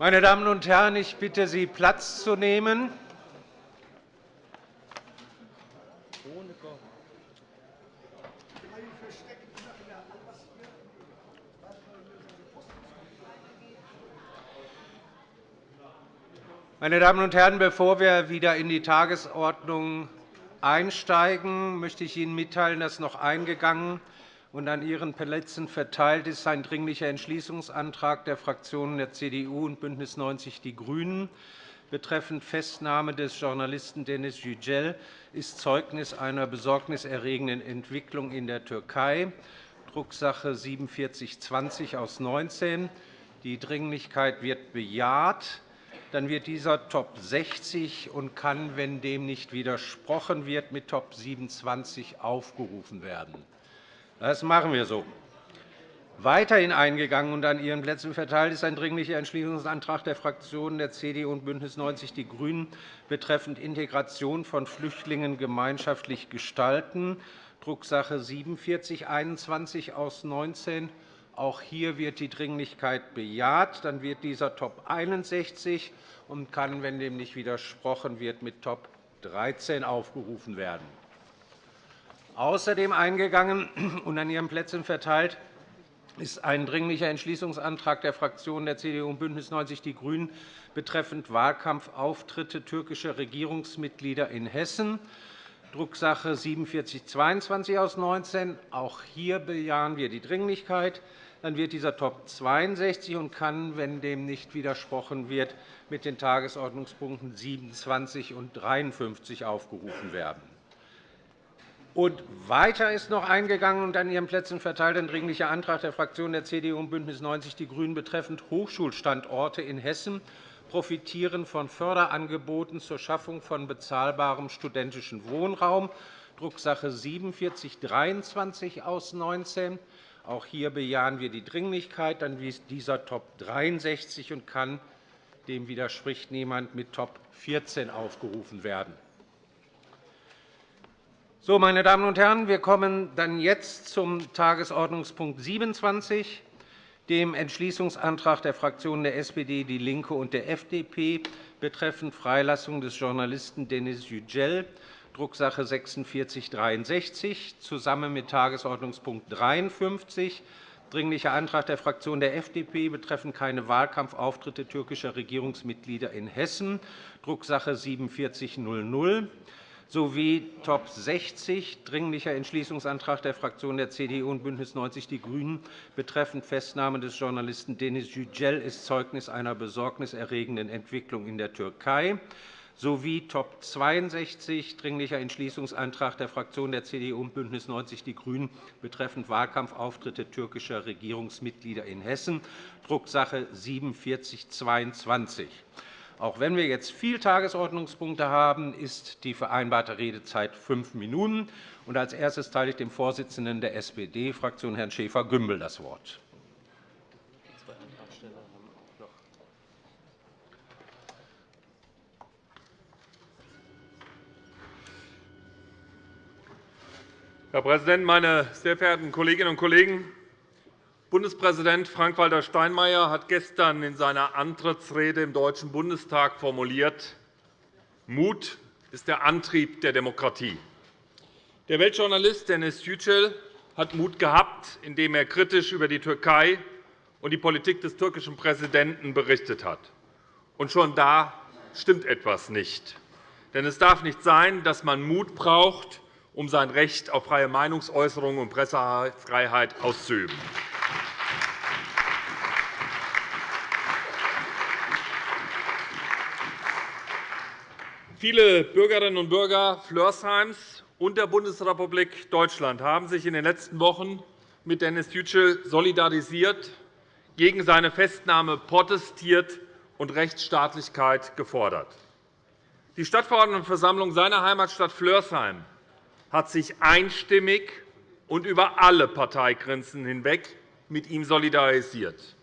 Meine Damen und Herren, ich bitte Sie, Platz zu nehmen. Meine Damen und Herren, bevor wir wieder in die Tagesordnung einsteigen, möchte ich Ihnen mitteilen, dass noch eingegangen und an Ihren Plätzen verteilt ist ein Dringlicher Entschließungsantrag der Fraktionen der CDU und BÜNDNIS 90 die GRÜNEN betreffend Festnahme des Journalisten Deniz Yücel ist Zeugnis einer besorgniserregenden Entwicklung in der Türkei, Drucksache 19 4720 aus 19. Die Dringlichkeit wird bejaht dann wird dieser Top 60 und kann, wenn dem nicht widersprochen wird, mit Top 27 aufgerufen werden. Das machen wir so. Weiterhin eingegangen und an Ihren Plätzen verteilt ist ein Dringlicher Entschließungsantrag der Fraktionen der CDU und BÜNDNIS 90 die GRÜNEN betreffend Integration von Flüchtlingen gemeinschaftlich gestalten, Drucksache 19 4721 aus 19. Auch hier wird die Dringlichkeit bejaht. Dann wird dieser Top 61 und kann, wenn dem nicht widersprochen wird, mit Top 13 aufgerufen werden. Außerdem eingegangen und an Ihren Plätzen verteilt ist ein Dringlicher Entschließungsantrag der Fraktionen der CDU und BÜNDNIS 90 die GRÜNEN betreffend Wahlkampfauftritte türkischer Regierungsmitglieder in Hessen, Drucksache 19 4722 aus 19. Auch hier bejahen wir die Dringlichkeit. Dann wird dieser Top 62 und kann, wenn dem nicht widersprochen wird, mit den Tagesordnungspunkten 27 und 53 aufgerufen werden. Und weiter ist noch eingegangen und an Ihren Plätzen verteilt ein Dringlicher Antrag der Fraktionen der CDU und BÜNDNIS 90 die GRÜNEN betreffend Hochschulstandorte in Hessen profitieren von Förderangeboten zur Schaffung von bezahlbarem studentischen Wohnraum, Drucksache 19 4723 aus 19. Auch hier bejahen wir die Dringlichkeit. Dann ist dieser Top 63 und kann, dem widerspricht niemand, mit Top 14 aufgerufen werden. So, meine Damen und Herren, wir kommen dann jetzt zum Tagesordnungspunkt 27, dem Entschließungsantrag der Fraktionen der SPD, DIE LINKE und der FDP betreffend Freilassung des Journalisten Denis Yücel Drucksache 4663, zusammen mit Tagesordnungspunkt 53, Dringlicher Antrag der Fraktion der FDP betreffend keine Wahlkampfauftritte türkischer Regierungsmitglieder in Hessen, Drucksache 4700, sowie Top 60, Dringlicher Entschließungsantrag der Fraktionen der CDU und BÜNDNIS 90 die GRÜNEN betreffend Festnahme des Journalisten Deniz Yücel ist Zeugnis einer besorgniserregenden Entwicklung in der Türkei sowie Top 62 Dringlicher Entschließungsantrag der Fraktionen der CDU und BÜNDNIS 90 die GRÜNEN betreffend Wahlkampfauftritte türkischer Regierungsmitglieder in Hessen, Drucksache 4722. Auch wenn wir jetzt viele Tagesordnungspunkte haben, ist die vereinbarte Redezeit fünf Minuten. Als erstes teile ich dem Vorsitzenden der SPD-Fraktion, Herrn Schäfer-Gümbel, das Wort. Herr Präsident, meine sehr verehrten Kolleginnen und Kollegen! Bundespräsident Frank-Walter Steinmeier hat gestern in seiner Antrittsrede im Deutschen Bundestag formuliert, Mut ist der Antrieb der Demokratie. Der Weltjournalist Denis Yücel hat Mut gehabt, indem er kritisch über die Türkei und die Politik des türkischen Präsidenten berichtet hat. Und schon da stimmt etwas nicht. Denn es darf nicht sein, dass man Mut braucht, um sein Recht auf freie Meinungsäußerung und Pressefreiheit auszuüben. Viele Bürgerinnen und Bürger Flörsheims und der Bundesrepublik Deutschland haben sich in den letzten Wochen mit Dennis Yücel solidarisiert, gegen seine Festnahme protestiert und Rechtsstaatlichkeit gefordert. Die Stadtverordnetenversammlung seiner Heimatstadt Flörsheim hat sich einstimmig und über alle Parteigrenzen hinweg mit ihm solidarisiert.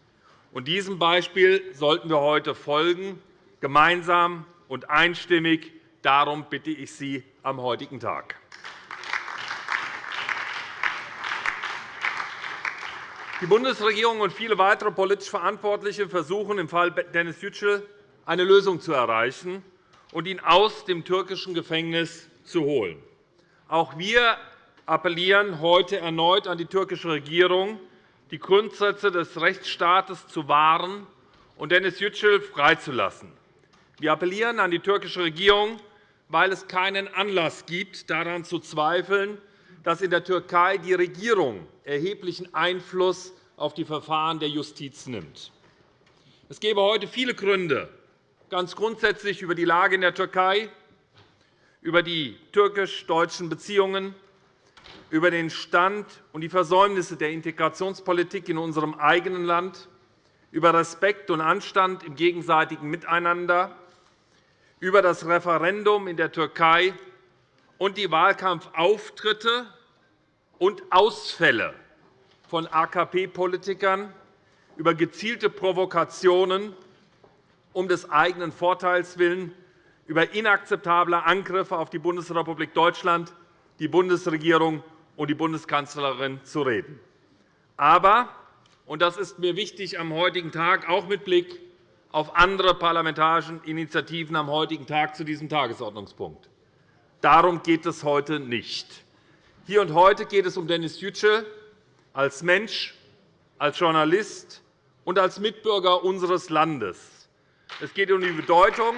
Diesem Beispiel sollten wir heute folgen, gemeinsam und einstimmig. Darum bitte ich Sie am heutigen Tag. Die Bundesregierung und viele weitere politisch Verantwortliche versuchen im Fall Dennis Yücel eine Lösung zu erreichen und ihn aus dem türkischen Gefängnis zu holen. Auch wir appellieren heute erneut an die türkische Regierung, die Grundsätze des Rechtsstaates zu wahren und Dennis Yücel freizulassen. Wir appellieren an die türkische Regierung, weil es keinen Anlass gibt, daran zu zweifeln, dass in der Türkei die Regierung erheblichen Einfluss auf die Verfahren der Justiz nimmt. Es gäbe heute viele Gründe, ganz grundsätzlich über die Lage in der Türkei, über die türkisch-deutschen Beziehungen, über den Stand und die Versäumnisse der Integrationspolitik in unserem eigenen Land, über Respekt und Anstand im gegenseitigen Miteinander, über das Referendum in der Türkei und die Wahlkampfauftritte und Ausfälle von AKP-Politikern, über gezielte Provokationen um des eigenen Vorteils willen, über inakzeptable Angriffe auf die Bundesrepublik Deutschland, die Bundesregierung und die Bundeskanzlerin zu reden. Aber, und das ist mir wichtig am heutigen Tag, auch mit Blick auf andere parlamentarische Initiativen am heutigen Tag zu diesem Tagesordnungspunkt. Darum geht es heute nicht. Hier und heute geht es um Dennis Yücel als Mensch, als Journalist und als Mitbürger unseres Landes. Es geht um die Bedeutung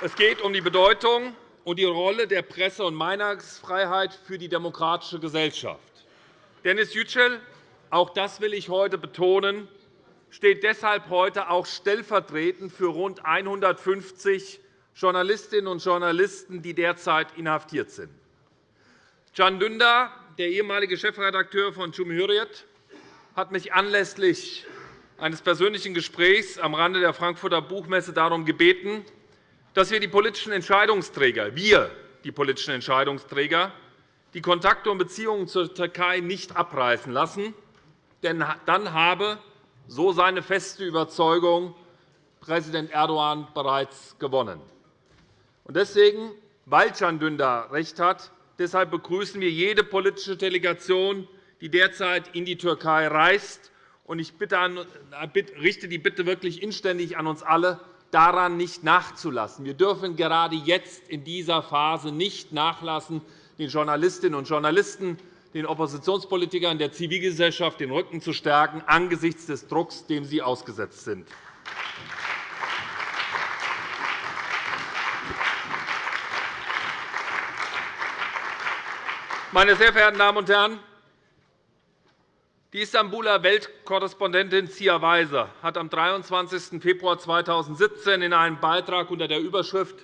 Es geht um die Bedeutung und die Rolle der Presse- und Meinungsfreiheit für die demokratische Gesellschaft. Dennis Yücel, auch das will ich heute betonen, steht deshalb heute auch stellvertretend für rund 150 Journalistinnen und Journalisten, die derzeit inhaftiert sind. Can Dündar, der ehemalige Chefredakteur von Cumhuriyet, hat mich anlässlich eines persönlichen Gesprächs am Rande der Frankfurter Buchmesse darum gebeten, dass wir die politischen Entscheidungsträger, wir die politischen Entscheidungsträger, die Kontakte und Beziehungen zur Türkei nicht abreißen lassen, denn dann habe, so seine feste Überzeugung, Präsident Erdogan bereits gewonnen. Deswegen, weil Can Dündar recht hat, deshalb begrüßen wir jede politische Delegation, die derzeit in die Türkei reist. Ich richte die Bitte wirklich inständig an uns alle, daran nicht nachzulassen. Wir dürfen gerade jetzt in dieser Phase nicht nachlassen, den Journalistinnen und Journalisten, den Oppositionspolitikern der Zivilgesellschaft den Rücken zu stärken angesichts des Drucks, dem sie ausgesetzt sind. Meine sehr verehrten Damen und Herren, die Istanbuler Weltkorrespondentin Zia Weiser hat am 23. Februar 2017 in einem Beitrag unter der Überschrift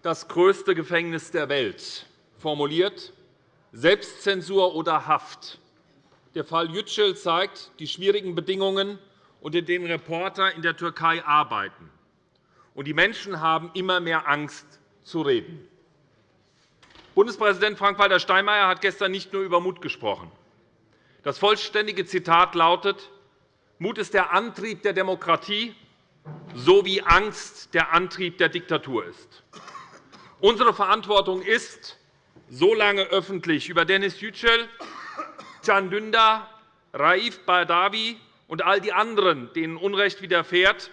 Das größte Gefängnis der Welt formuliert, Selbstzensur oder Haft. Der Fall Yücel zeigt die schwierigen Bedingungen, unter denen Reporter in der Türkei arbeiten. Und die Menschen haben immer mehr Angst, zu reden. Bundespräsident Frank-Walter Steinmeier hat gestern nicht nur über Mut gesprochen. Das vollständige Zitat lautet, Mut ist der Antrieb der Demokratie, so wie Angst der Antrieb der Diktatur ist. Unsere Verantwortung ist, so lange öffentlich über Dennis Yücel, Can Dündar, Raif Badawi und all die anderen, denen Unrecht widerfährt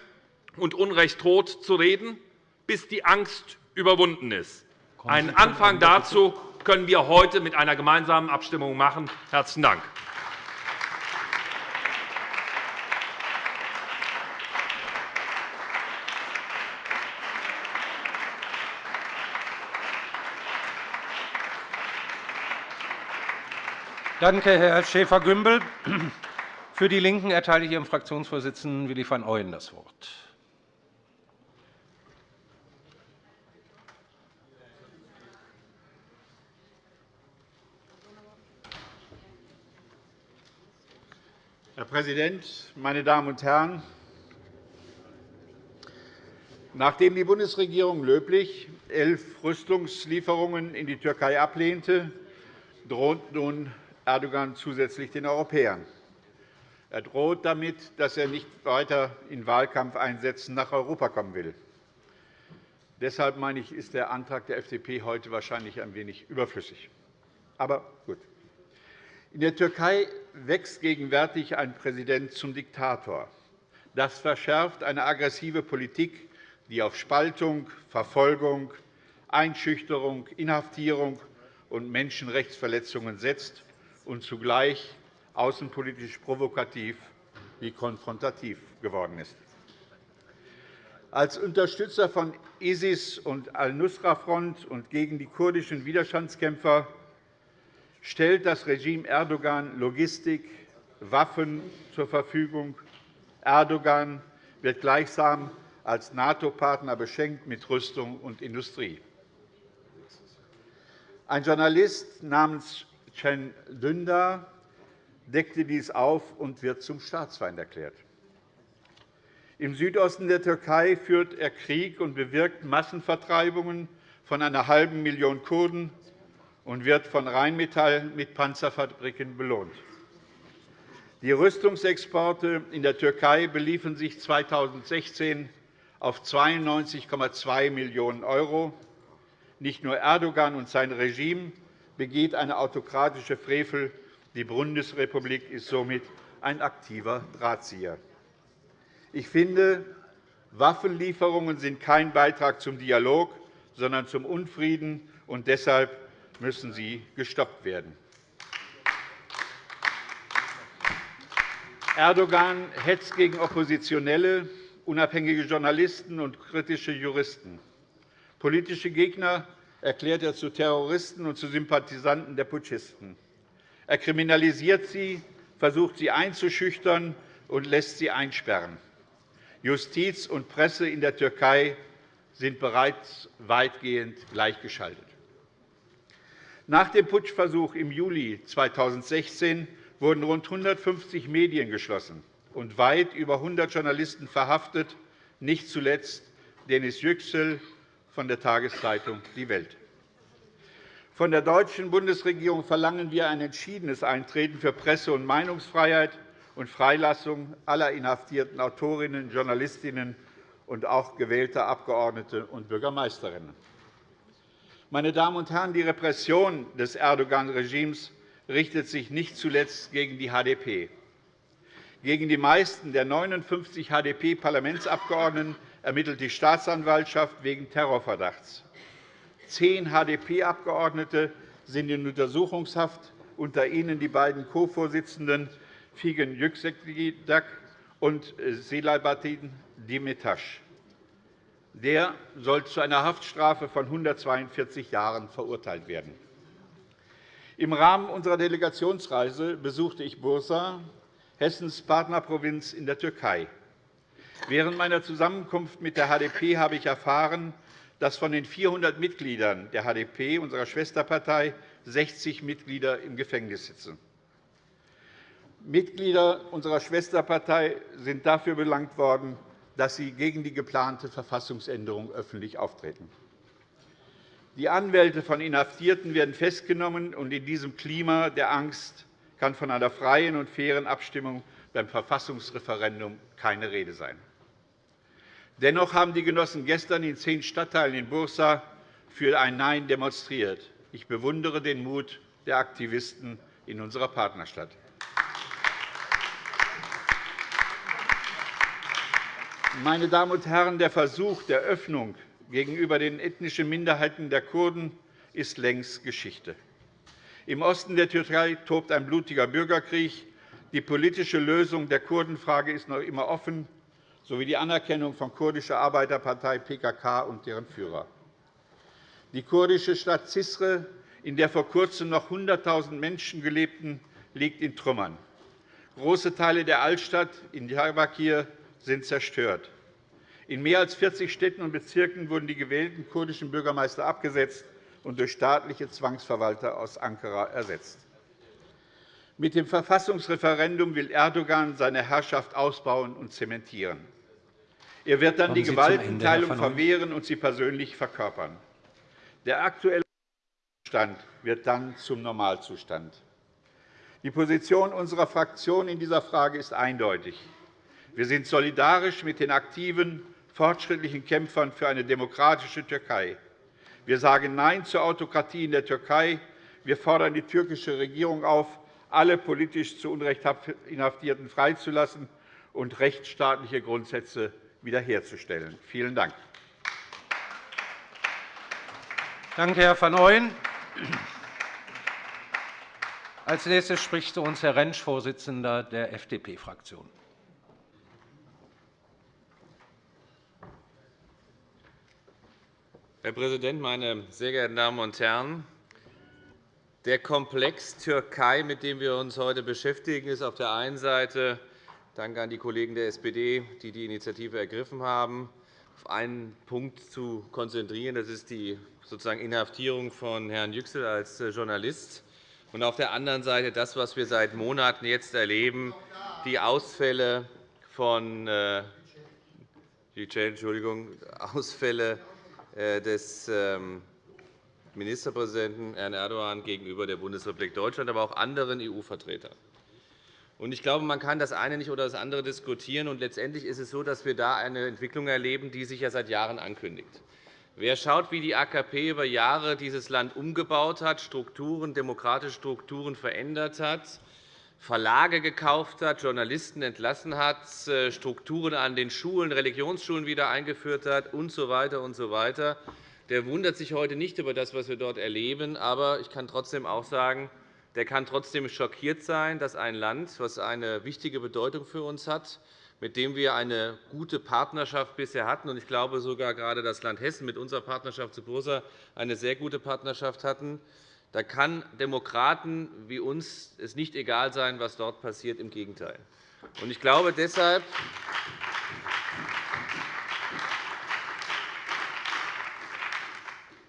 und Unrecht droht, zu reden, bis die Angst überwunden ist. Einen Anfang dazu können wir heute mit einer gemeinsamen Abstimmung machen. – Herzlichen Dank. Danke, Herr Schäfer-Gümbel. Für die LINKEN erteile ich Ihrem Fraktionsvorsitzenden Willi van Ooyen das Wort. Herr Präsident, meine Damen und Herren! Nachdem die Bundesregierung löblich elf Rüstungslieferungen in die Türkei ablehnte, droht nun Erdogan zusätzlich den Europäern. Er droht damit, dass er nicht weiter in Wahlkampfeinsätzen nach Europa kommen will. Deshalb meine ich, ist der Antrag der FDP heute wahrscheinlich ein wenig überflüssig. Aber gut. In der Türkei wächst gegenwärtig ein Präsident zum Diktator. Das verschärft eine aggressive Politik, die auf Spaltung, Verfolgung, Einschüchterung, Inhaftierung und Menschenrechtsverletzungen setzt und zugleich außenpolitisch provokativ wie konfrontativ geworden ist. Als Unterstützer von ISIS und Al-Nusra-Front und gegen die kurdischen Widerstandskämpfer stellt das Regime Erdogan Logistik, Waffen zur Verfügung. Erdogan wird gleichsam als NATO-Partner beschenkt mit Rüstung und Industrie. Ein Journalist namens Cem Dündar deckte dies auf und wird zum Staatsfeind erklärt. Im Südosten der Türkei führt er Krieg und bewirkt Massenvertreibungen von einer halben Million Kurden und wird von Rheinmetall mit Panzerfabriken belohnt. Die Rüstungsexporte in der Türkei beliefen sich 2016 auf 92,2 Millionen €. Nicht nur Erdogan und sein Regime begeht eine autokratische Frevel, die Bundesrepublik ist somit ein aktiver Drahtzieher. Ich finde, Waffenlieferungen sind kein Beitrag zum Dialog, sondern zum Unfrieden, und deshalb müssen sie gestoppt werden. Erdogan hetzt gegen Oppositionelle, unabhängige Journalisten und kritische Juristen. Politische Gegner erklärt er zu Terroristen und zu Sympathisanten der Putschisten. Er kriminalisiert sie, versucht sie einzuschüchtern und lässt sie einsperren. Justiz und Presse in der Türkei sind bereits weitgehend gleichgeschaltet. Nach dem Putschversuch im Juli 2016 wurden rund 150 Medien geschlossen und weit über 100 Journalisten verhaftet, nicht zuletzt Denis Yüksel von der Tageszeitung Die Welt. Von der deutschen Bundesregierung verlangen wir ein entschiedenes Eintreten für Presse- und Meinungsfreiheit und Freilassung aller inhaftierten Autorinnen, Journalistinnen und auch gewählter Abgeordnete und Bürgermeisterinnen. Meine Damen und Herren, die Repression des Erdogan-Regimes richtet sich nicht zuletzt gegen die HDP. Gegen die meisten der 59 HDP-Parlamentsabgeordneten ermittelt die Staatsanwaltschaft wegen Terrorverdachts. Zehn HDP-Abgeordnete sind in Untersuchungshaft, unter ihnen die beiden Co-Vorsitzenden Figen Yüksekdag und Selahattin Demirtas. Der soll zu einer Haftstrafe von 142 Jahren verurteilt werden. Im Rahmen unserer Delegationsreise besuchte ich Bursa, Hessens Partnerprovinz in der Türkei. Während meiner Zusammenkunft mit der HDP habe ich erfahren, dass von den 400 Mitgliedern der HDP, unserer Schwesterpartei, 60 Mitglieder im Gefängnis sitzen. Mitglieder unserer Schwesterpartei sind dafür belangt worden, dass sie gegen die geplante Verfassungsänderung öffentlich auftreten. Die Anwälte von Inhaftierten werden festgenommen, und in diesem Klima der Angst kann von einer freien und fairen Abstimmung beim Verfassungsreferendum keine Rede sein. Dennoch haben die Genossen gestern in zehn Stadtteilen in Bursa für ein Nein demonstriert. Ich bewundere den Mut der Aktivisten in unserer Partnerstadt. Meine Damen und Herren, der Versuch der Öffnung gegenüber den ethnischen Minderheiten der Kurden ist längst Geschichte. Im Osten der Türkei tobt ein blutiger Bürgerkrieg. Die politische Lösung der Kurdenfrage ist noch immer offen sowie die Anerkennung von kurdischer Arbeiterpartei PKK und deren Führer. Die kurdische Stadt Zisre, in der vor Kurzem noch 100.000 Menschen gelebten, liegt in Trümmern. Große Teile der Altstadt in Diyarbakir sind zerstört. In mehr als 40 Städten und Bezirken wurden die gewählten kurdischen Bürgermeister abgesetzt und durch staatliche Zwangsverwalter aus Ankara ersetzt. Mit dem Verfassungsreferendum will Erdogan seine Herrschaft ausbauen und zementieren. Er wird dann die Gewaltenteilung verwehren und sie persönlich verkörpern. Der aktuelle Zustand wird dann zum Normalzustand. Die Position unserer Fraktion in dieser Frage ist eindeutig. Wir sind solidarisch mit den aktiven fortschrittlichen Kämpfern für eine demokratische Türkei. Wir sagen Nein zur Autokratie in der Türkei. Wir fordern die türkische Regierung auf, alle politisch zu Unrecht Inhaftierten freizulassen und rechtsstaatliche Grundsätze wiederherzustellen. Vielen Dank. Danke, Herr van Ooyen. Als nächstes spricht zu uns Herr Rentsch, Vorsitzender der FDP-Fraktion. Herr Präsident, meine sehr geehrten Damen und Herren! Der Komplex Türkei, mit dem wir uns heute beschäftigen, ist auf der einen Seite Danke an die Kollegen der SPD, die die Initiative ergriffen haben, auf einen Punkt zu konzentrieren. Das ist die sozusagen Inhaftierung von Herrn Yüksel als Journalist und auf der anderen Seite das, was wir seit Monaten jetzt erleben, die Ausfälle von äh, Entschuldigung, Ausfälle äh, des ähm, Ministerpräsidenten Herrn Erdogan gegenüber der Bundesrepublik Deutschland, aber auch anderen EU-Vertretern. Ich glaube, man kann das eine nicht oder das andere diskutieren. Und letztendlich ist es so, dass wir da eine Entwicklung erleben, die sich ja seit Jahren ankündigt. Wer schaut, wie die AKP über Jahre dieses Land umgebaut hat, Strukturen, demokratische Strukturen verändert hat, Verlage gekauft hat, Journalisten entlassen hat, äh, Strukturen an den Schulen, Religionsschulen wieder eingeführt hat usw. So weiter und so weiter, der wundert sich heute nicht über das, was wir dort erleben. Aber ich kann trotzdem auch sagen, der kann trotzdem schockiert sein, dass ein Land, das eine wichtige Bedeutung für uns hat, mit dem wir eine gute Partnerschaft bisher hatten, und ich glaube sogar gerade das Land Hessen mit unserer Partnerschaft zu Bursa eine sehr gute Partnerschaft hatten, da kann Demokraten wie uns es nicht egal sein, was dort passiert. Im Gegenteil. Ich glaube deshalb,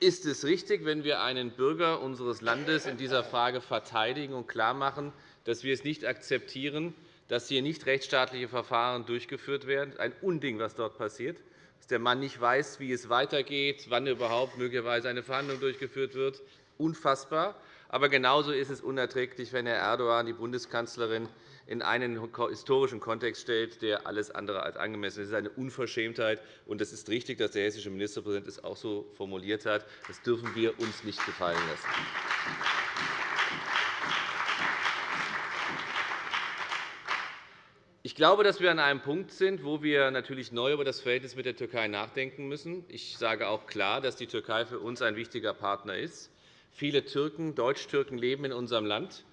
ist es richtig, wenn wir einen Bürger unseres Landes in dieser Frage verteidigen und klarmachen, dass wir es nicht akzeptieren, dass hier nicht rechtsstaatliche Verfahren durchgeführt werden. Ein Unding, was dort passiert, dass der Mann nicht weiß, wie es weitergeht, wann überhaupt möglicherweise eine Verhandlung durchgeführt wird. Unfassbar. Aber genauso ist es unerträglich, wenn Herr Erdogan die Bundeskanzlerin in einen historischen Kontext stellt, der alles andere als angemessen ist. Das ist eine Unverschämtheit. Und es ist richtig, dass der hessische Ministerpräsident es auch so formuliert hat. Das dürfen wir uns nicht gefallen lassen. Ich glaube, dass wir an einem Punkt sind, wo wir natürlich neu über das Verhältnis mit der Türkei nachdenken müssen. Ich sage auch klar, dass die Türkei für uns ein wichtiger Partner ist. Viele Türken, Deutsch-Türken leben in unserem Land.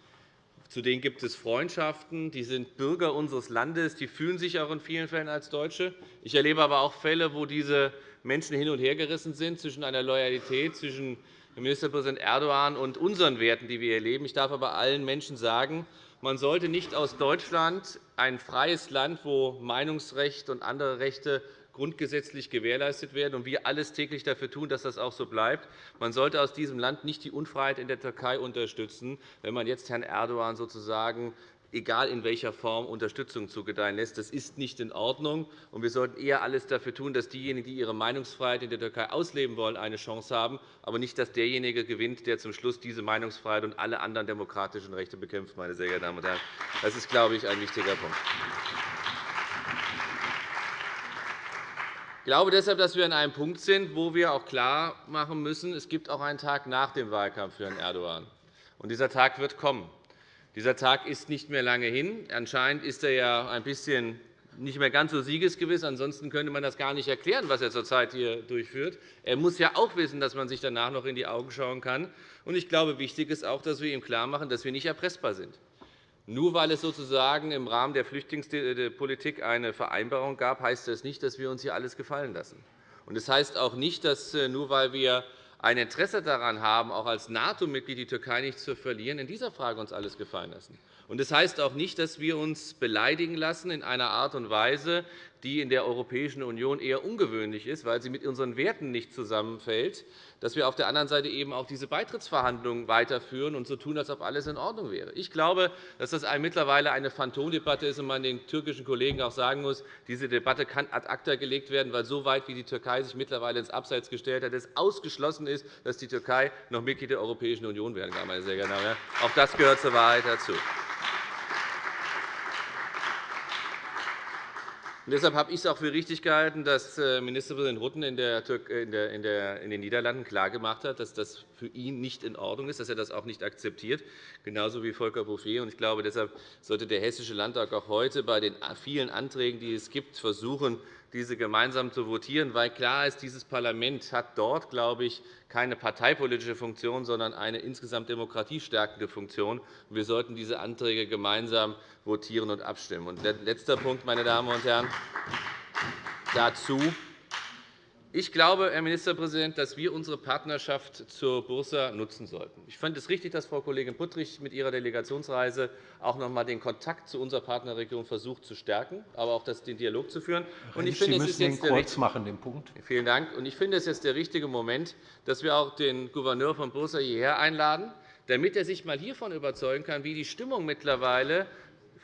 Zu denen gibt es Freundschaften. Die sind Bürger unseres Landes. Die fühlen sich auch in vielen Fällen als Deutsche. Ich erlebe aber auch Fälle, wo diese Menschen hin und her gerissen sind zwischen einer Loyalität zwischen Ministerpräsident Erdogan und unseren Werten, die wir hier leben. Ich darf aber allen Menschen sagen, man sollte nicht aus Deutschland, ein freies Land, wo Meinungsrecht und andere Rechte grundgesetzlich gewährleistet werden und wir alles täglich dafür tun, dass das auch so bleibt. Man sollte aus diesem Land nicht die Unfreiheit in der Türkei unterstützen, wenn man jetzt Herrn Erdogan sozusagen egal in welcher Form, Unterstützung zugedeihen lässt. Das ist nicht in Ordnung. wir sollten eher alles dafür tun, dass diejenigen, die ihre Meinungsfreiheit in der Türkei ausleben wollen, eine Chance haben, aber nicht, dass derjenige gewinnt, der zum Schluss diese Meinungsfreiheit und alle anderen demokratischen Rechte bekämpft. Meine sehr geehrten Damen und Herren. Das ist, glaube ich, ein wichtiger Punkt. Glaube deshalb, dass wir an einem Punkt sind, wo wir auch klarmachen müssen, es gibt auch einen Tag nach dem Wahlkampf für Herrn Erdogan. Und dieser Tag wird kommen. Dieser Tag ist nicht mehr lange hin. Anscheinend ist er ja ein bisschen nicht mehr ganz so siegesgewiss. Ansonsten könnte man das gar nicht erklären, was er zurzeit hier durchführt. Er muss ja auch wissen, dass man sich danach noch in die Augen schauen kann. Ich glaube, wichtig ist auch, dass wir ihm klarmachen, dass wir nicht erpressbar sind. Nur weil es sozusagen im Rahmen der Flüchtlingspolitik eine Vereinbarung gab, heißt das nicht, dass wir uns hier alles gefallen lassen. Das heißt auch nicht, dass äh, nur weil wir ein Interesse daran haben, auch als NATO-Mitglied die Türkei nicht zu verlieren, in dieser Frage uns alles gefallen lassen. Das heißt auch nicht, dass wir uns beleidigen lassen in einer Art und Weise, die in der Europäischen Union eher ungewöhnlich ist, weil sie mit unseren Werten nicht zusammenfällt, dass wir auf der anderen Seite eben auch diese Beitrittsverhandlungen weiterführen und so tun, als ob alles in Ordnung wäre. Ich glaube, dass das mittlerweile eine Phantomdebatte ist und man den türkischen Kollegen auch sagen muss, diese Debatte kann ad acta gelegt werden, weil so weit, wie die Türkei sich mittlerweile ins Abseits gestellt hat, es ausgeschlossen ist, dass die Türkei noch Mitglied der Europäischen Union werden kann. Meine sehr geehrten Damen und Herren. Auch das gehört zur Wahrheit dazu. Deshalb habe ich es auch für richtig gehalten, dass äh, Ministerpräsident Rutten in, den Niederlanden klargemacht hat, dass das für ihn nicht in Ordnung ist, dass er das auch nicht akzeptiert, genauso wie Volker Bouffier. Ich glaube, deshalb sollte der Hessische Landtag auch heute bei den vielen Anträgen, die es gibt, versuchen, diese gemeinsam zu votieren, weil klar ist, dieses Parlament hat dort, glaube ich, keine parteipolitische Funktion, sondern eine insgesamt demokratiestärkende Funktion. Wir sollten diese Anträge gemeinsam votieren und abstimmen. Und letzter Punkt, meine Damen und Herren, dazu. Ich glaube, Herr Ministerpräsident, dass wir unsere Partnerschaft zur Bursa nutzen sollten. Ich fand es richtig, dass Frau Kollegin Puttrich mit ihrer Delegationsreise auch noch einmal den Kontakt zu unserer Partnerregion versucht zu stärken, aber auch den Dialog zu führen. Und ich finde, es ist jetzt kurz machen, den Punkt. Vielen Dank. Und ich finde, es ist jetzt der richtige Moment, dass wir auch den Gouverneur von Bursa hierher einladen, damit er sich einmal hiervon überzeugen kann, wie die Stimmung mittlerweile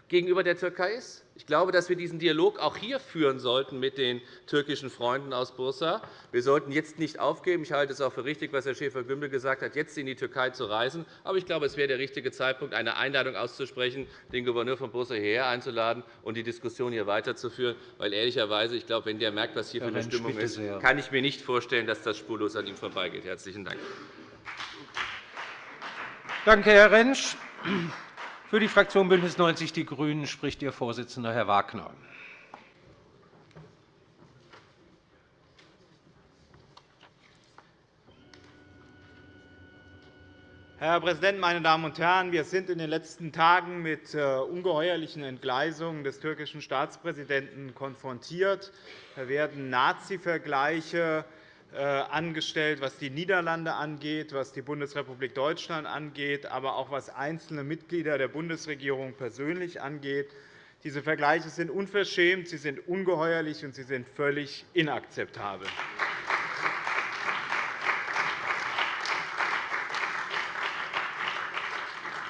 gegenüber der Türkei ist. Ich glaube, dass wir diesen Dialog auch hier führen sollten mit den türkischen Freunden aus Bursa. Wir sollten jetzt nicht aufgeben. Ich halte es auch für richtig, was Herr Schäfer-Gümbel gesagt hat, jetzt in die Türkei zu reisen. Aber ich glaube, es wäre der richtige Zeitpunkt, eine Einladung auszusprechen, den Gouverneur von Bursa hierher einzuladen und die Diskussion hier weiterzuführen. Weil ehrlicherweise, ich glaube, wenn der merkt, was hier für eine Stimmung ist, kann ich mir nicht vorstellen, dass das spurlos an ihm vorbeigeht. Herzlichen Dank. Danke, Herr Rentsch. Für die Fraktion BÜNDNIS 90 die GRÜNEN spricht Ihr Vorsitzender, Herr Wagner. Herr Präsident, meine Damen und Herren! Wir sind in den letzten Tagen mit äh, ungeheuerlichen Entgleisungen des türkischen Staatspräsidenten konfrontiert. Da werden Nazi-Vergleiche angestellt, was die Niederlande angeht, was die Bundesrepublik Deutschland angeht, aber auch was einzelne Mitglieder der Bundesregierung persönlich angeht. Diese Vergleiche sind unverschämt, sie sind ungeheuerlich und sie sind völlig inakzeptabel.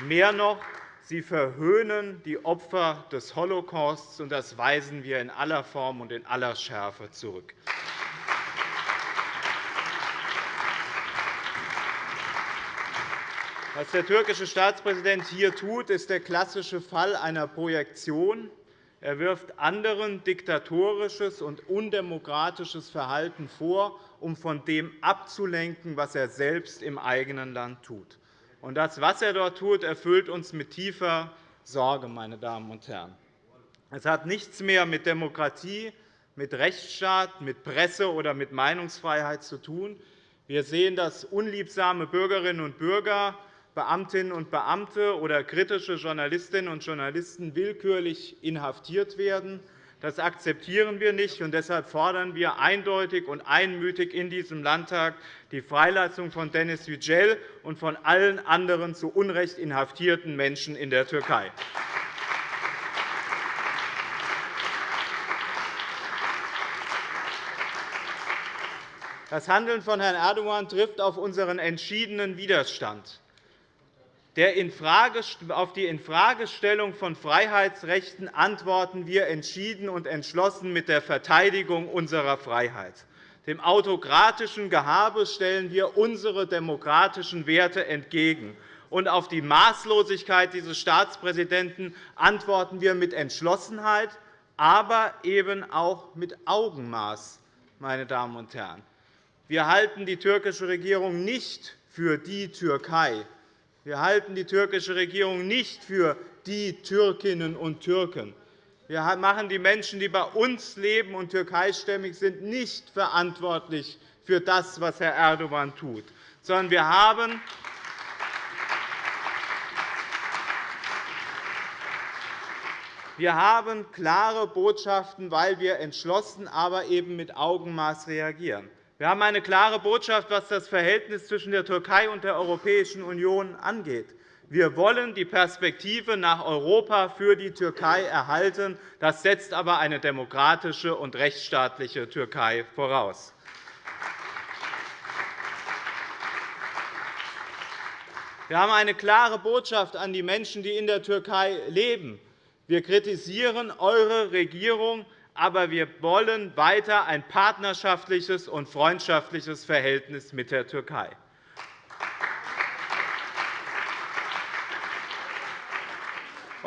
Mehr noch, sie verhöhnen die Opfer des Holocausts, und das weisen wir in aller Form und in aller Schärfe zurück. Was der türkische Staatspräsident hier tut, ist der klassische Fall einer Projektion. Er wirft anderen diktatorisches und undemokratisches Verhalten vor, um von dem abzulenken, was er selbst im eigenen Land tut. das, was er dort tut, erfüllt uns mit tiefer Sorge. Meine Damen und Herren. Es hat nichts mehr mit Demokratie, mit Rechtsstaat, mit Presse oder mit Meinungsfreiheit zu tun. Wir sehen, dass unliebsame Bürgerinnen und Bürger Beamtinnen und Beamte oder kritische Journalistinnen und Journalisten willkürlich inhaftiert werden. Das akzeptieren wir nicht, und deshalb fordern wir eindeutig und einmütig in diesem Landtag die Freilassung von Dennis Yücel und von allen anderen zu Unrecht inhaftierten Menschen in der Türkei. Das Handeln von Herrn Erdogan trifft auf unseren entschiedenen Widerstand auf die Infragestellung von Freiheitsrechten antworten wir entschieden und entschlossen mit der Verteidigung unserer Freiheit. Dem autokratischen Gehabe stellen wir unsere demokratischen Werte entgegen. Und auf die Maßlosigkeit dieses Staatspräsidenten antworten wir mit Entschlossenheit, aber eben auch mit Augenmaß. Meine Damen und Herren. Wir halten die türkische Regierung nicht für die Türkei, wir halten die türkische Regierung nicht für die Türkinnen und Türken. Wir machen die Menschen, die bei uns leben und türkeistämmig sind, nicht verantwortlich für das, was Herr Erdogan tut, sondern wir haben Wir haben klare Botschaften, weil wir entschlossen, aber eben mit Augenmaß reagieren. Wir haben eine klare Botschaft, was das Verhältnis zwischen der Türkei und der Europäischen Union angeht. Wir wollen die Perspektive nach Europa für die Türkei erhalten. Das setzt aber eine demokratische und rechtsstaatliche Türkei voraus. Wir haben eine klare Botschaft an die Menschen, die in der Türkei leben. Wir kritisieren eure Regierung aber wir wollen weiter ein partnerschaftliches und freundschaftliches Verhältnis mit der Türkei.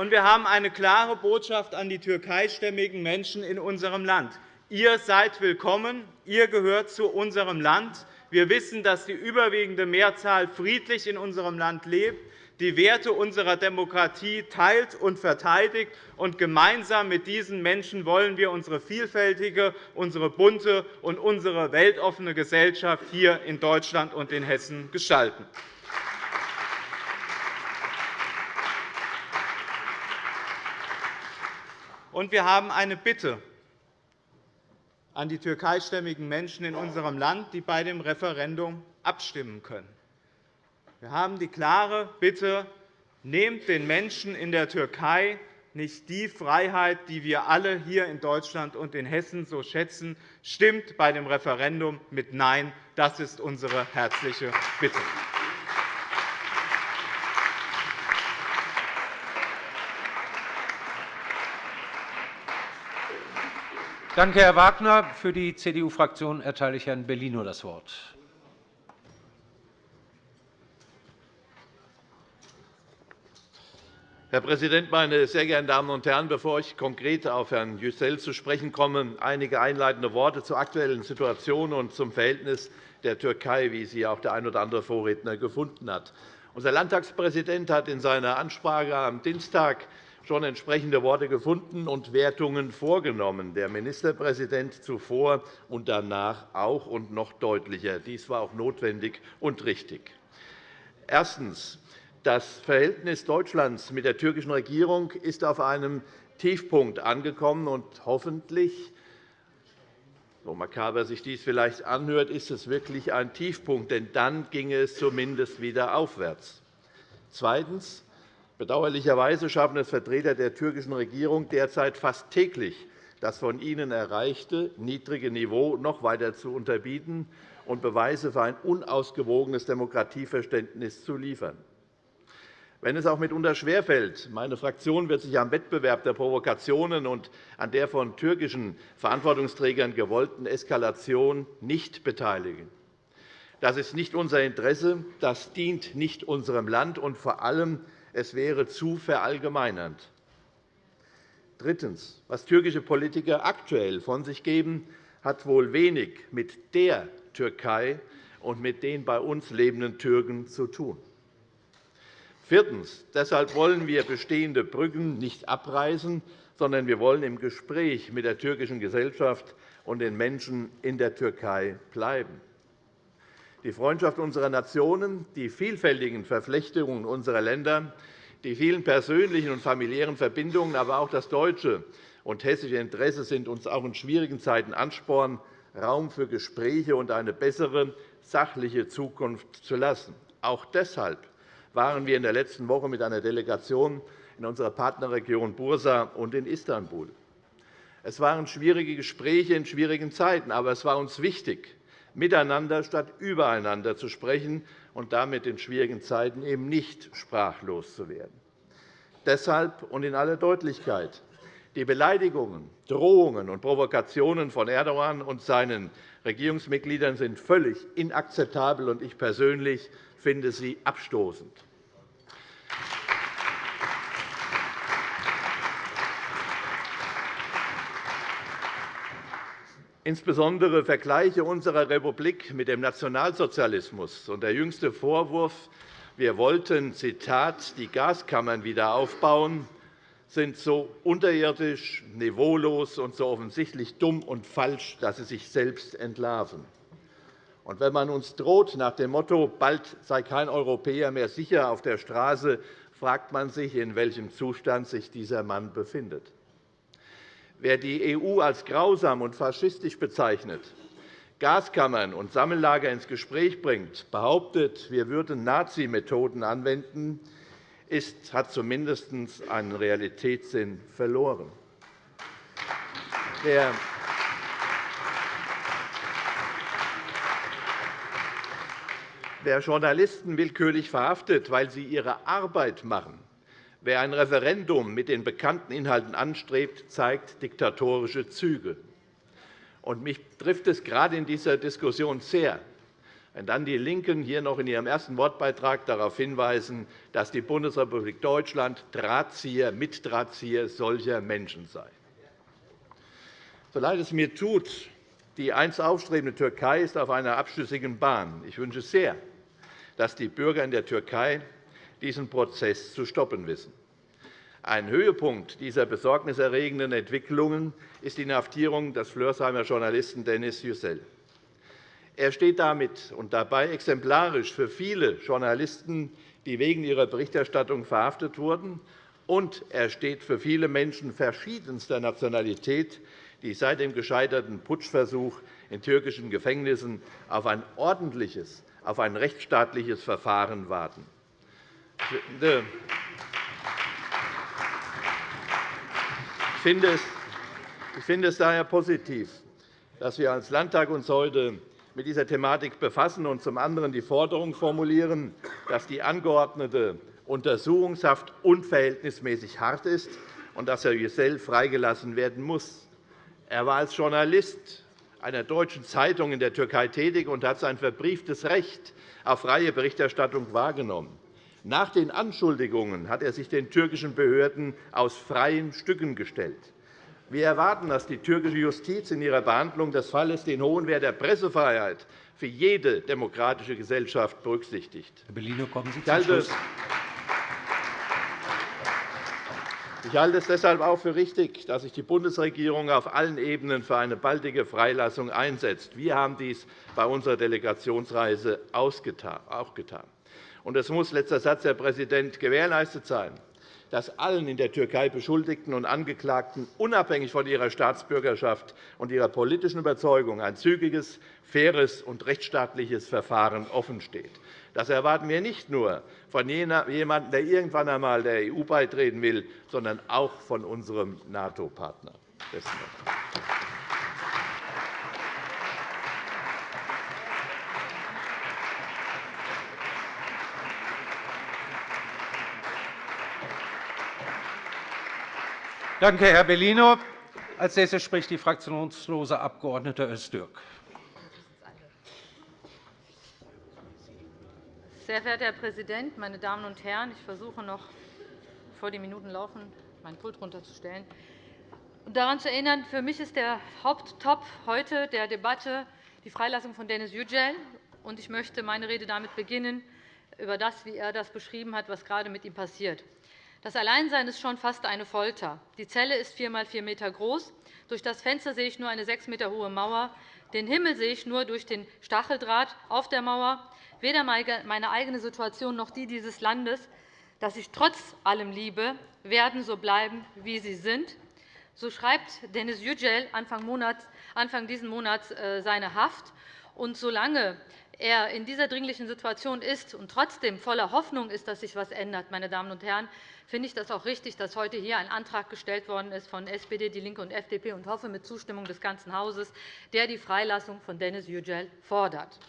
Wir haben eine klare Botschaft an die türkeistämmigen Menschen in unserem Land. Ihr seid willkommen, ihr gehört zu unserem Land. Wir wissen, dass die überwiegende Mehrzahl friedlich in unserem Land lebt die Werte unserer Demokratie teilt und verteidigt. Und gemeinsam mit diesen Menschen wollen wir unsere vielfältige, unsere bunte und unsere weltoffene Gesellschaft hier in Deutschland und in Hessen gestalten. Und wir haben eine Bitte an die türkeistämmigen Menschen in unserem Land, die bei dem Referendum abstimmen können. Wir haben die klare Bitte, nehmt den Menschen in der Türkei nicht die Freiheit, die wir alle hier in Deutschland und in Hessen so schätzen. Stimmt bei dem Referendum mit Nein. Das ist unsere herzliche Bitte. Danke, Herr Wagner. Für die CDU-Fraktion erteile ich Herrn Bellino das Wort. Herr Präsident, meine sehr geehrten Damen und Herren! Bevor ich konkret auf Herrn Yücel zu sprechen komme, einige einleitende Worte zur aktuellen Situation und zum Verhältnis der Türkei, wie sie auch der ein oder andere Vorredner gefunden hat. Unser Landtagspräsident hat in seiner Ansprache am Dienstag schon entsprechende Worte gefunden und Wertungen vorgenommen, der Ministerpräsident zuvor und danach auch und noch deutlicher. Dies war auch notwendig und richtig. Erstens. Das Verhältnis Deutschlands mit der türkischen Regierung ist auf einem Tiefpunkt angekommen. und Hoffentlich, so makaber sich dies vielleicht anhört, ist es wirklich ein Tiefpunkt, denn dann ginge es zumindest wieder aufwärts. Zweitens. Bedauerlicherweise schaffen es Vertreter der türkischen Regierung derzeit fast täglich, das von ihnen erreichte niedrige Niveau noch weiter zu unterbieten und Beweise für ein unausgewogenes Demokratieverständnis zu liefern. Wenn es auch mitunter schwerfällt, meine Fraktion wird sich am Wettbewerb der Provokationen und an der von türkischen Verantwortungsträgern gewollten Eskalation nicht beteiligen. Das ist nicht unser Interesse, das dient nicht unserem Land, und vor allem es wäre zu verallgemeinernd. Drittens. Was türkische Politiker aktuell von sich geben, hat wohl wenig mit der Türkei und mit den bei uns lebenden Türken zu tun. Viertens. Deshalb wollen wir bestehende Brücken nicht abreißen, sondern wir wollen im Gespräch mit der türkischen Gesellschaft und den Menschen in der Türkei bleiben. Die Freundschaft unserer Nationen, die vielfältigen Verflechtungen unserer Länder, die vielen persönlichen und familiären Verbindungen, aber auch das deutsche und hessische Interesse sind uns auch in schwierigen Zeiten Ansporn, Raum für Gespräche und eine bessere, sachliche Zukunft zu lassen. Auch deshalb waren wir in der letzten Woche mit einer Delegation in unserer Partnerregion Bursa und in Istanbul. Es waren schwierige Gespräche in schwierigen Zeiten, aber es war uns wichtig, miteinander statt übereinander zu sprechen und damit in schwierigen Zeiten eben nicht sprachlos zu werden. Deshalb und in aller Deutlichkeit. Die Beleidigungen, Drohungen und Provokationen von Erdogan und seinen Regierungsmitgliedern sind völlig inakzeptabel, und ich persönlich finde sie abstoßend. Insbesondere Vergleiche unserer Republik mit dem Nationalsozialismus und der jüngste Vorwurf, wir wollten Zitat, die Gaskammern wieder aufbauen, sind so unterirdisch, niveaulos und so offensichtlich dumm und falsch, dass sie sich selbst entlarven. Und wenn man uns droht nach dem Motto, bald sei kein Europäer mehr sicher auf der Straße, fragt man sich, in welchem Zustand sich dieser Mann befindet. Wer die EU als grausam und faschistisch bezeichnet, Gaskammern und Sammellager ins Gespräch bringt, behauptet, wir würden Nazi-Methoden anwenden, ist, hat zumindest einen Realitätssinn verloren. Der Wer Journalisten willkürlich verhaftet, weil sie ihre Arbeit machen, Wer ein Referendum mit den bekannten Inhalten anstrebt, zeigt diktatorische Züge. Und mich trifft es gerade in dieser Diskussion sehr, wenn dann die LINKEN hier noch in ihrem ersten Wortbeitrag darauf hinweisen, dass die Bundesrepublik Deutschland Drahtzieher, Mitdrahtzieher solcher Menschen sei. So leid es mir tut, die einst aufstrebende Türkei ist auf einer abschüssigen Bahn. Ich wünsche sehr, dass die Bürger in der Türkei diesen Prozess zu stoppen wissen. Ein Höhepunkt dieser besorgniserregenden Entwicklungen ist die Inhaftierung des Flörsheimer Journalisten Dennis Yücel. Er steht damit und dabei exemplarisch für viele Journalisten, die wegen ihrer Berichterstattung verhaftet wurden, und er steht für viele Menschen verschiedenster Nationalität, die seit dem gescheiterten Putschversuch in türkischen Gefängnissen auf ein ordentliches, auf ein rechtsstaatliches Verfahren warten. Ich finde es daher positiv, dass wir als Landtag uns heute mit dieser Thematik befassen und zum anderen die Forderung formulieren, dass die angeordnete Untersuchungshaft unverhältnismäßig hart ist und dass Herr Yücel freigelassen werden muss. Er war als Journalist einer deutschen Zeitung in der Türkei tätig und hat sein verbrieftes Recht auf freie Berichterstattung wahrgenommen. Nach den Anschuldigungen hat er sich den türkischen Behörden aus freien Stücken gestellt. Wir erwarten, dass die türkische Justiz in ihrer Behandlung des Falles den hohen Wert der Pressefreiheit für jede demokratische Gesellschaft berücksichtigt. Herr Bellino, kommen Sie zum Schluss. Ich halte es deshalb auch für richtig, dass sich die Bundesregierung auf allen Ebenen für eine baldige Freilassung einsetzt. Wir haben dies bei unserer Delegationsreise auch getan. es muss, letzter Satz, Herr Präsident, gewährleistet sein, dass allen in der Türkei Beschuldigten und Angeklagten unabhängig von ihrer Staatsbürgerschaft und ihrer politischen Überzeugung ein zügiges, faires und rechtsstaatliches Verfahren offensteht. Das erwarten wir nicht nur von jemandem, der irgendwann einmal der EU beitreten will, sondern auch von unserem NATO-Partner. Danke, Herr Bellino. Als nächster spricht die fraktionslose Abg. Öztürk. Sehr verehrter Herr Präsident, meine Damen und Herren! Ich versuche noch, bevor die Minuten laufen, mein Pult runterzustellen. Und daran zu erinnern, für mich ist der Haupttopf heute der Debatte die Freilassung von Dennis Yücel. Ich möchte meine Rede damit beginnen, über das, wie er das beschrieben hat, was gerade mit ihm passiert. Das Alleinsein ist schon fast eine Folter. Die Zelle ist vier x vier Meter groß. Durch das Fenster sehe ich nur eine sechs Meter hohe Mauer. Den Himmel sehe ich nur durch den Stacheldraht auf der Mauer. Weder meine eigene Situation noch die dieses Landes, das ich trotz allem liebe, werden so bleiben, wie sie sind. So schreibt Dennis Yücel Anfang, Monats, Anfang dieses Monats äh, seine Haft. Und solange er in dieser dringlichen Situation ist und trotzdem voller Hoffnung ist, dass sich etwas ändert, meine Damen und Herren, finde ich das auch richtig, dass heute hier ein Antrag gestellt worden ist von SPD, DIE LINKE und FDP und hoffe mit Zustimmung des ganzen Hauses, der die Freilassung von Dennis Yücel fordert.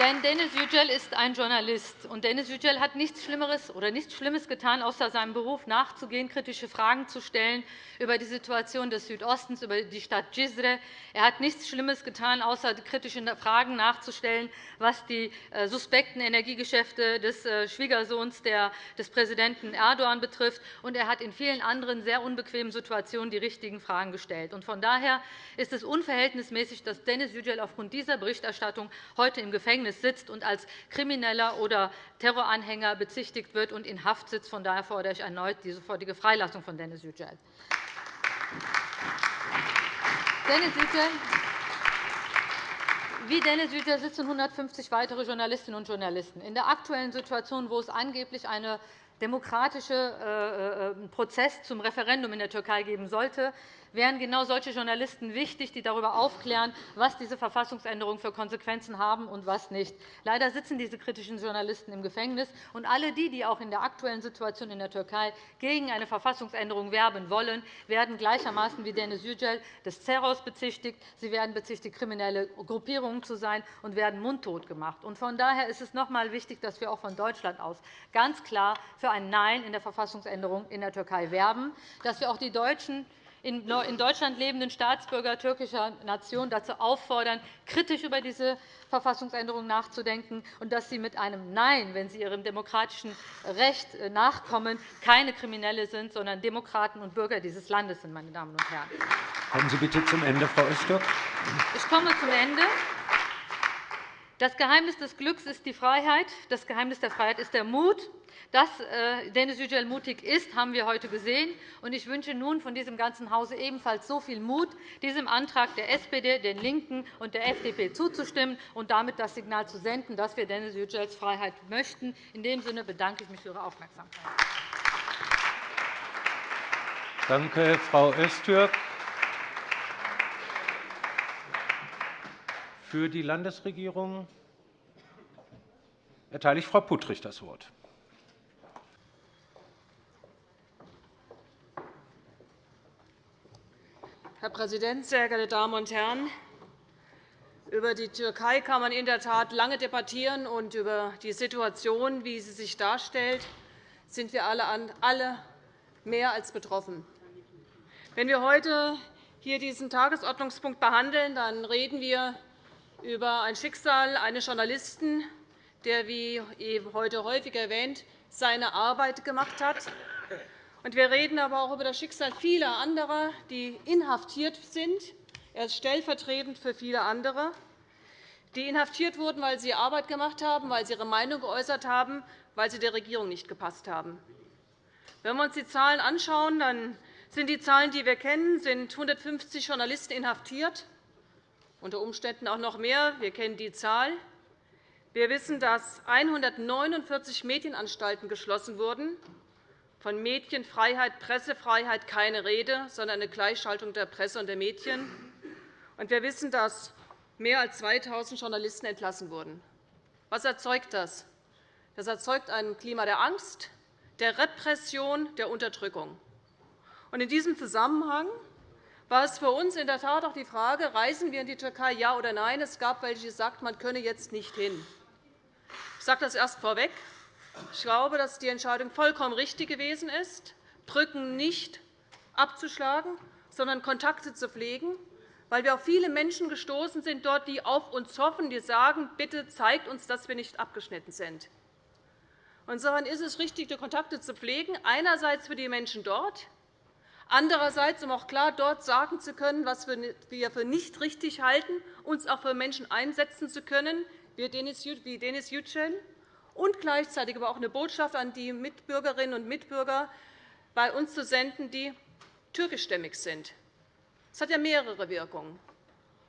Denn Dennis Yücel ist ein Journalist. Und Dennis Yücel hat nichts Schlimmeres oder nichts Schlimmes getan, außer seinem Beruf nachzugehen, kritische Fragen zu stellen über die Situation des Südostens, über die Stadt Cizre. Er hat nichts Schlimmes getan, außer kritische Fragen nachzustellen, was die äh, suspekten Energiegeschäfte des äh, Schwiegersohns des Präsidenten Erdogan betrifft. Und er hat in vielen anderen sehr unbequemen Situationen die richtigen Fragen gestellt. Von daher ist es unverhältnismäßig, dass Dennis Yücel aufgrund dieser Berichterstattung heute im Gefängnis Gefängnis sitzt und als Krimineller oder Terroranhänger bezichtigt wird und in Haft sitzt. Von daher fordere ich erneut die sofortige Freilassung von Dennis Yücel. Dennis Yücel wie Dennis Yücel sitzen 150 weitere Journalistinnen und Journalisten. In der aktuellen Situation, wo es angeblich einen demokratischen äh, äh, Prozess zum Referendum in der Türkei geben sollte, wären genau solche Journalisten wichtig, die darüber aufklären, was diese Verfassungsänderungen für Konsequenzen haben und was nicht. Leider sitzen diese kritischen Journalisten im Gefängnis. Und alle die, die auch in der aktuellen Situation in der Türkei gegen eine Verfassungsänderung werben wollen, werden gleichermaßen wie Dennis Yücel des Terrors bezichtigt. Sie werden bezichtigt, kriminelle Gruppierungen zu sein und werden mundtot gemacht. Von daher ist es noch einmal wichtig, dass wir auch von Deutschland aus ganz klar für ein Nein in der Verfassungsänderung in der Türkei werben, dass wir auch die deutschen in Deutschland lebenden Staatsbürger türkischer Nation dazu auffordern, kritisch über diese Verfassungsänderung nachzudenken, und dass sie mit einem Nein, wenn sie ihrem demokratischen Recht äh, nachkommen, keine Kriminelle sind, sondern Demokraten und Bürger dieses Landes sind. Meine Damen und Herren. Kommen Sie bitte zum Ende, Frau Öztürk. Ich komme zum Ende. Das Geheimnis des Glücks ist die Freiheit. Das Geheimnis der Freiheit ist der Mut. Dass äh, Denis Yücel mutig ist, haben wir heute gesehen. Ich wünsche nun von diesem ganzen Hause ebenfalls so viel Mut, diesem Antrag der SPD, den LINKEN und der FDP zuzustimmen und damit das Signal zu senden, dass wir Denis Yücels Freiheit möchten. In dem Sinne bedanke ich mich für Ihre Aufmerksamkeit. Danke, Frau Öztürk. Für die Landesregierung erteile ich Frau Puttrich das Wort. Herr Präsident, sehr geehrte Damen und Herren! Über die Türkei kann man in der Tat lange debattieren, und über die Situation, wie sie sich darstellt, sind wir alle mehr als betroffen. Wenn wir heute hier diesen Tagesordnungspunkt behandeln, dann reden wir über ein Schicksal eines Journalisten, der, wie heute häufig erwähnt, seine Arbeit gemacht hat. Wir reden aber auch über das Schicksal vieler anderer, die inhaftiert sind. Er ist stellvertretend für viele andere, die inhaftiert wurden, weil sie Arbeit gemacht haben, weil sie ihre Meinung geäußert haben, weil sie der Regierung nicht gepasst haben. Wenn wir uns die Zahlen anschauen, dann sind die Zahlen, die wir kennen, sind 150 Journalisten inhaftiert, unter Umständen auch noch mehr. Wir kennen die Zahl. Wir wissen, dass 149 Medienanstalten geschlossen wurden. Von Medienfreiheit, Pressefreiheit keine Rede, sondern eine Gleichschaltung der Presse und der Medien. Und wir wissen, dass mehr als 2.000 Journalisten entlassen wurden. Was erzeugt das? Das erzeugt ein Klima der Angst, der Repression, der Unterdrückung. In diesem Zusammenhang war es für uns in der Tat auch die Frage, reisen wir in die Türkei, ja oder nein. Es gab welche, die sagten, man könne jetzt nicht hin. Ich sage das erst vorweg. Ich glaube, dass die Entscheidung vollkommen richtig gewesen ist, Brücken nicht abzuschlagen, sondern Kontakte zu pflegen, weil wir auf viele Menschen gestoßen sind, dort, die auf uns hoffen, die sagen, bitte zeigt uns, dass wir nicht abgeschnitten sind. Insofern ist es richtig, die Kontakte zu pflegen, einerseits für die Menschen dort, Andererseits, um auch klar dort sagen zu können, was wir für nicht richtig halten, uns auch für Menschen einsetzen zu können, wie Denis Yücel, und gleichzeitig aber auch eine Botschaft an die Mitbürgerinnen und Mitbürger bei uns zu senden, die türkischstämmig sind. Das hat ja mehrere Wirkungen.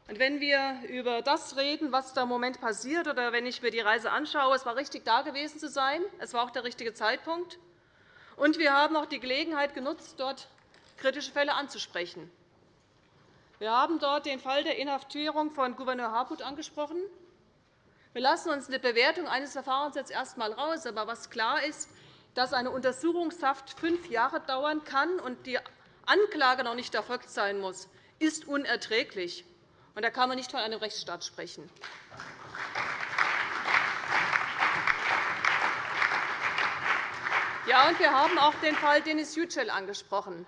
Und wenn wir über das reden, was da im Moment passiert, oder wenn ich mir die Reise anschaue, es war richtig, da gewesen zu sein. Es war auch der richtige Zeitpunkt. Und wir haben auch die Gelegenheit genutzt, dort kritische Fälle anzusprechen. Wir haben dort den Fall der Inhaftierung von Gouverneur Harput angesprochen. Wir lassen uns eine Bewertung eines Verfahrens jetzt erst einmal raus. Aber was klar ist, dass eine Untersuchungshaft fünf Jahre dauern kann und die Anklage noch nicht erfolgt sein muss, ist unerträglich. da kann man nicht von einem Rechtsstaat sprechen. Ja, und wir haben auch den Fall Denis Yücel angesprochen.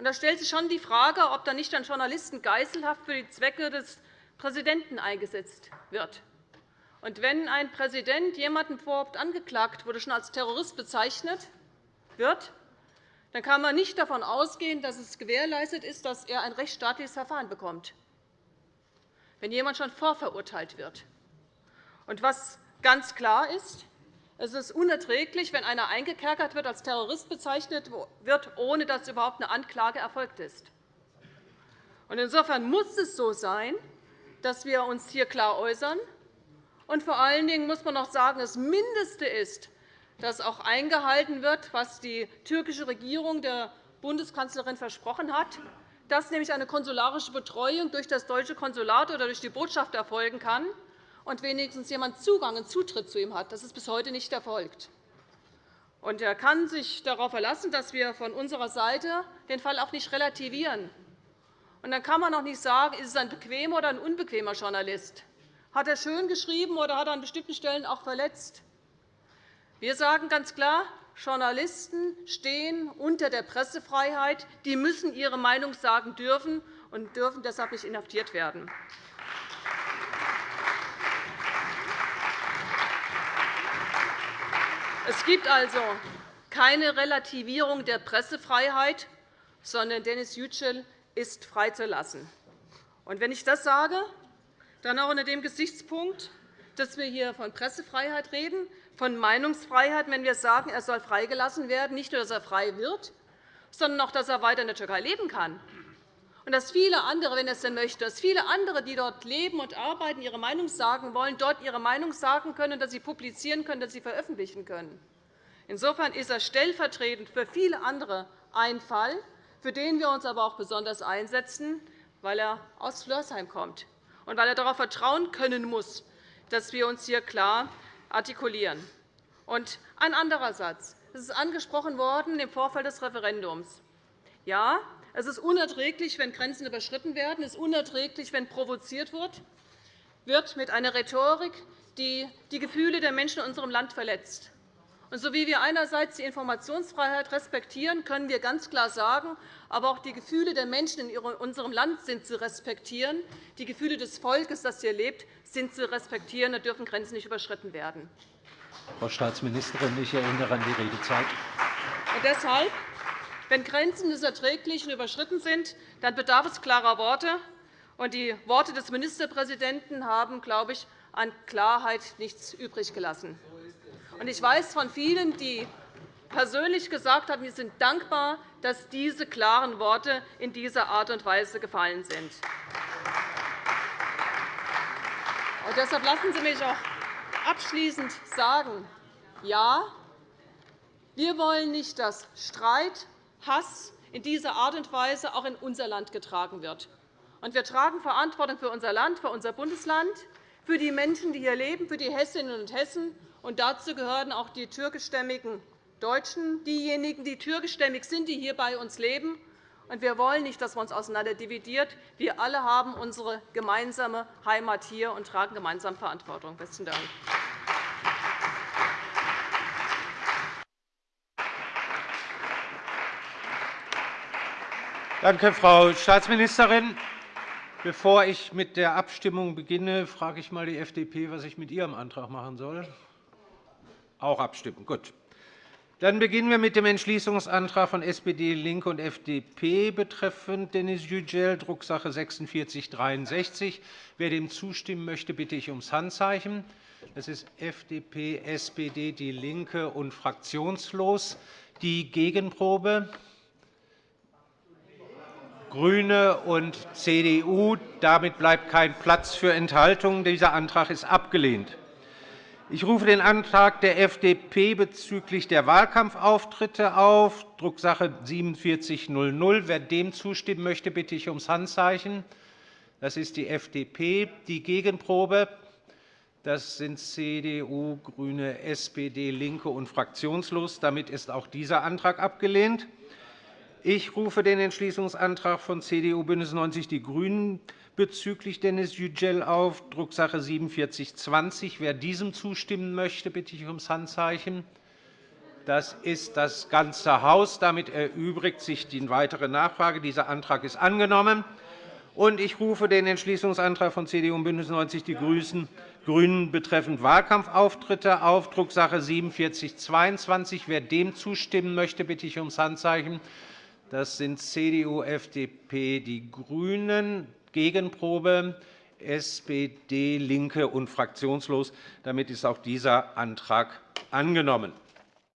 Und da stellt sich schon die Frage, ob da nicht ein Journalisten geiselhaft für die Zwecke des Präsidenten eingesetzt wird. Und wenn ein Präsident jemanden vorhabt angeklagt wurde, schon als Terrorist bezeichnet wird, dann kann man nicht davon ausgehen, dass es gewährleistet ist, dass er ein rechtsstaatliches Verfahren bekommt, wenn jemand schon vorverurteilt wird. Und was ganz klar ist, es ist unerträglich, wenn einer eingekerkert wird, als Terrorist bezeichnet wird, ohne dass überhaupt eine Anklage erfolgt ist. Insofern muss es so sein, dass wir uns hier klar äußern. Und vor allen Dingen muss man noch sagen, das Mindeste ist, dass auch eingehalten wird, was die türkische Regierung der Bundeskanzlerin versprochen hat, dass nämlich eine konsularische Betreuung durch das deutsche Konsulat oder durch die Botschaft erfolgen kann und wenigstens jemand Zugang und Zutritt zu ihm hat. Das ist bis heute nicht erfolgt. Er kann sich darauf verlassen, dass wir von unserer Seite den Fall auch nicht relativieren. Und dann kann man auch nicht sagen, ist es ein bequemer oder ein unbequemer Journalist. Hat er schön geschrieben oder hat er an bestimmten Stellen auch verletzt? Wir sagen ganz klar, Journalisten stehen unter der Pressefreiheit. Die müssen ihre Meinung sagen dürfen und dürfen deshalb nicht inhaftiert werden. Es gibt also keine Relativierung der Pressefreiheit, sondern Dennis Yücel ist freizulassen. Und wenn ich das sage, dann auch unter dem Gesichtspunkt, dass wir hier von Pressefreiheit reden, von Meinungsfreiheit, wenn wir sagen, er soll freigelassen werden, nicht nur, dass er frei wird, sondern auch, dass er weiter in der Türkei leben kann. Und dass viele andere, wenn es denn möchte, dass viele andere, die dort leben und arbeiten, ihre Meinung sagen wollen, dort ihre Meinung sagen können, dass sie publizieren können, dass sie veröffentlichen können. Insofern ist er stellvertretend für viele andere ein Fall, für den wir uns aber auch besonders einsetzen, weil er aus Flörsheim kommt und weil er darauf vertrauen können muss, dass wir uns hier klar artikulieren. Und ein anderer Satz. Es ist angesprochen worden im Vorfeld des Referendums. Ja, es ist unerträglich, wenn Grenzen überschritten werden. Es ist unerträglich, wenn provoziert wird, wird mit einer Rhetorik, die die Gefühle der Menschen in unserem Land verletzt. Und so wie wir einerseits die Informationsfreiheit respektieren, können wir ganz klar sagen, aber auch die Gefühle der Menschen in unserem Land sind zu respektieren. Die Gefühle des Volkes, das hier lebt, sind zu respektieren. Da dürfen Grenzen nicht überschritten werden. Frau Staatsministerin, ich erinnere an die Redezeit. Und deshalb, wenn Grenzen des Erträglichen überschritten sind, dann bedarf es klarer Worte. Die Worte des Ministerpräsidenten haben, glaube ich, an Klarheit nichts übrig gelassen. Ich weiß von vielen, die persönlich gesagt haben, wir sind dankbar, dass diese klaren Worte in dieser Art und Weise gefallen sind. Und deshalb lassen Sie mich auch abschließend sagen, ja, wir wollen nicht, dass Streit, Hass in dieser Art und Weise auch in unser Land getragen wird. Und wir tragen Verantwortung für unser Land, für unser Bundesland, für die Menschen, die hier leben, für die Hessinnen und Hessen und dazu gehören auch die türkischstämmigen Deutschen, diejenigen, die türkischstämmig sind, die hier bei uns leben. wir wollen nicht, dass man uns auseinander dividiert. Wir alle haben unsere gemeinsame Heimat hier und tragen gemeinsam Verantwortung. – Besten Dank. Danke, Frau Staatsministerin. Bevor ich mit der Abstimmung beginne, frage ich einmal die FDP, was ich mit ihrem Antrag machen soll. Auch abstimmen. Gut. Dann beginnen wir mit dem Entschließungsantrag von SPD, LINKE und FDP betreffend Denis Yücel, Drucksache 4663. Wer dem zustimmen möchte, bitte ich ums Handzeichen. Das ist FDP, SPD, DIE LINKE und fraktionslos. Die Gegenprobe GRÜNE und CDU. Damit bleibt kein Platz für Enthaltungen. Dieser Antrag ist abgelehnt. Ich rufe den Antrag der FDP bezüglich der Wahlkampfauftritte auf, Drucksache 19 4700. Wer dem zustimmen möchte, bitte ich ums Handzeichen. Das ist die FDP. Die Gegenprobe das sind CDU, GRÜNE, SPD, LINKE und fraktionslos. Damit ist auch dieser Antrag abgelehnt. Ich rufe den Entschließungsantrag von CDU, BÜNDNIS 90 die GRÜNEN bezüglich Dennis Yücel auf, Drucksache 19 4720. Wer diesem zustimmen möchte, bitte ich ums Handzeichen. Das ist das ganze Haus. Damit erübrigt sich die weitere Nachfrage. Dieser Antrag ist angenommen. Ich rufe den Entschließungsantrag von CDU und BÜNDNIS 90 die GRÜNEN betreffend Wahlkampfauftritte auf, Drucksache 19 4722. Wer dem zustimmen möchte, bitte ich ums Handzeichen. Das sind CDU, FDP, die GRÜNEN, Gegenprobe, SPD, LINKE und fraktionslos. Damit ist auch dieser Antrag angenommen.